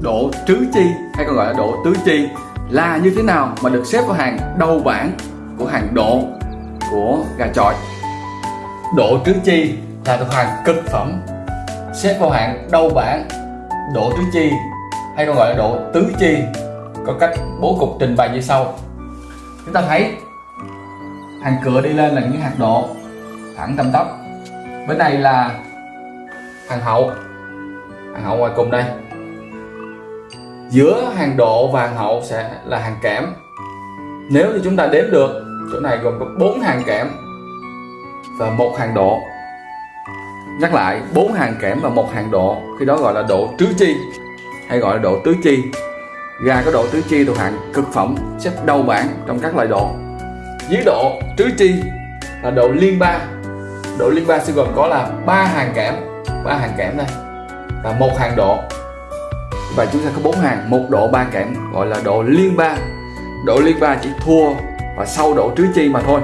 độ trứ chi, hay còn gọi là độ tứ chi, là như thế nào mà được xếp vào hàng đầu bảng của hàng độ của gà chọi? Độ trứ chi là thuộc hàng cực phẩm, xếp vào hàng đầu bảng độ tứ chi, hay còn gọi là độ tứ chi. Có cách bố cục trình bày như sau. Chúng ta thấy hàng cửa đi lên là những hạt độ thẳng tầm tóc. bên này là hàng hậu. Hàng hậu ngoài cùng đây giữa hàng độ và hàng hậu sẽ là hàng kẽm. Nếu như chúng ta đếm được, chỗ này gồm có bốn hàng kẽm và một hàng độ. Nhắc lại, bốn hàng kẽm và một hàng độ, khi đó gọi là độ tứ chi, hay gọi là độ tứ chi. Gà có độ tứ chi thuộc hạng cực phẩm xếp đầu bảng trong các loại độ. Dưới độ tứ chi là độ liên ba. Độ liên ba sẽ gồm có là ba hàng kẽm, ba hàng kẽm đây và một hàng độ và chúng ta có bốn hàng, một độ ba kẽm, gọi là độ liên ba. Độ liên ba chỉ thua và sau độ trứ chi mà thôi.